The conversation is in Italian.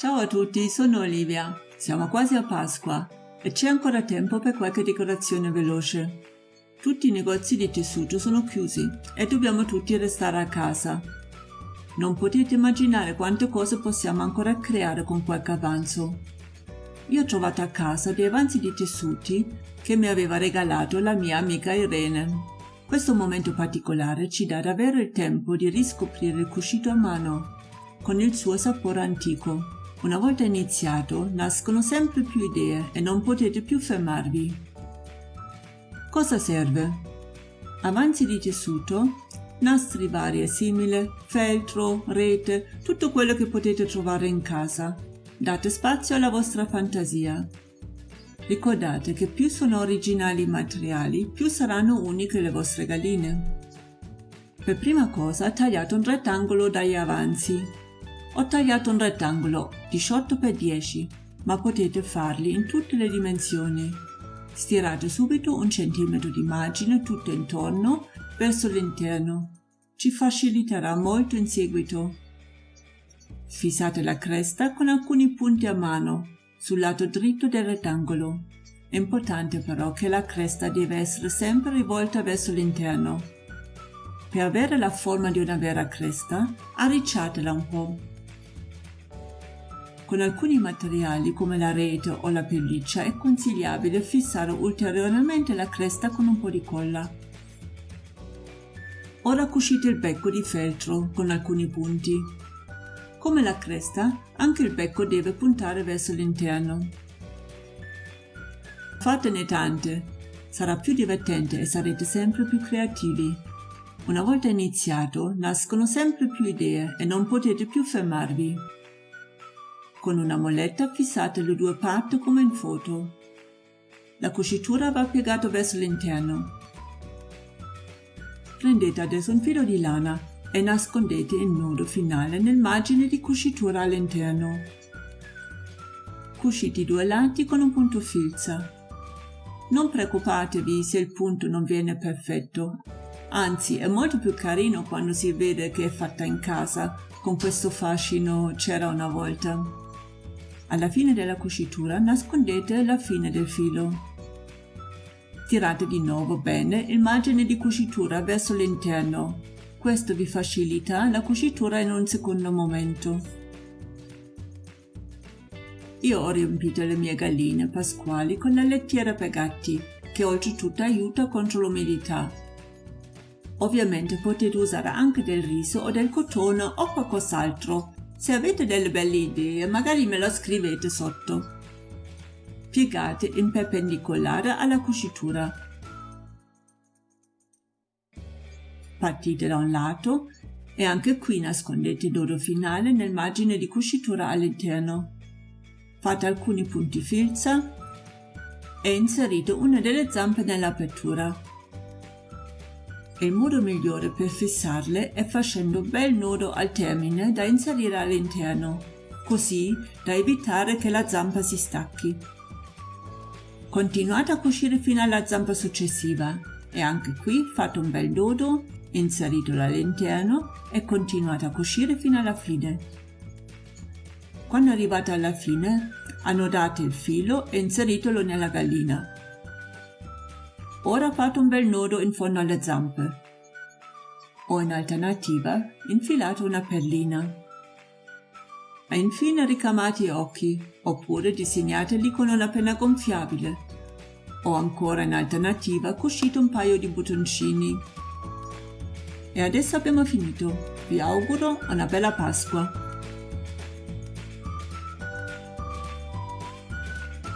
Ciao a tutti, sono Olivia. Siamo quasi a Pasqua e c'è ancora tempo per qualche decorazione veloce. Tutti i negozi di tessuto sono chiusi e dobbiamo tutti restare a casa. Non potete immaginare quante cose possiamo ancora creare con qualche avanzo. Io ho trovato a casa dei avanzi di tessuti che mi aveva regalato la mia amica Irene. Questo momento particolare ci dà davvero il tempo di riscoprire il cuscito a mano, con il suo sapore antico. Una volta iniziato, nascono sempre più idee e non potete più fermarvi. Cosa serve? Avanzi di tessuto, nastri vari e simili, feltro, rete, tutto quello che potete trovare in casa. Date spazio alla vostra fantasia. Ricordate che più sono originali i materiali, più saranno uniche le vostre galline. Per prima cosa tagliate un rettangolo dagli avanzi. Ho tagliato un rettangolo 18 x 10, ma potete farli in tutte le dimensioni. Stirate subito un centimetro di margine tutto intorno verso l'interno. Ci faciliterà molto in seguito. Fissate la cresta con alcuni punti a mano sul lato dritto del rettangolo. È importante però che la cresta deve essere sempre rivolta verso l'interno. Per avere la forma di una vera cresta, arricciatela un po'. Con alcuni materiali come la rete o la pelliccia è consigliabile fissare ulteriormente la cresta con un po' di colla. Ora cucite il becco di feltro con alcuni punti. Come la cresta, anche il becco deve puntare verso l'interno. Fatene tante, sarà più divertente e sarete sempre più creativi. Una volta iniziato, nascono sempre più idee e non potete più fermarvi. Con una molletta fissate le due parti come in foto. La cucitura va piegata verso l'interno. Prendete adesso un filo di lana e nascondete il nodo finale nel margine di cucitura all'interno. Cucite i due lati con un punto filza. Non preoccupatevi se il punto non viene perfetto, anzi è molto più carino quando si vede che è fatta in casa, con questo fascino c'era una volta. Alla fine della cucitura nascondete la fine del filo. Tirate di nuovo bene il margine di cucitura verso l'interno questo vi facilita la cucitura in un secondo momento. Io ho riempito le mie galline pasquali con la lettiera per gatti, che oltretutto aiuta contro l'umidità. Ovviamente potete usare anche del riso o del cotone o qualcos'altro. Se avete delle belle idee, magari me lo scrivete sotto. Piegate in perpendicolare alla cucitura partite da un lato e anche qui nascondete il dodo finale nel margine di cucitura all'interno. Fate alcuni punti filza e inserite una delle zampe nell'apertura. Il modo migliore per fissarle è facendo un bel nodo al termine da inserire all'interno, così da evitare che la zampa si stacchi. Continuate a cucire fino alla zampa successiva e anche qui fate un bel nodo inseritelo all'interno e continuate a cucire fino alla fine. Quando arrivate alla fine, annodate il filo e inseritelo nella gallina. Ora fate un bel nodo in fondo alle zampe. O in alternativa, infilate una perlina. E infine ricamate gli occhi, oppure disegnateli con una penna gonfiabile. O ancora in alternativa cucite un paio di bottoncini e adesso abbiamo finito. Vi auguro una bella Pasqua.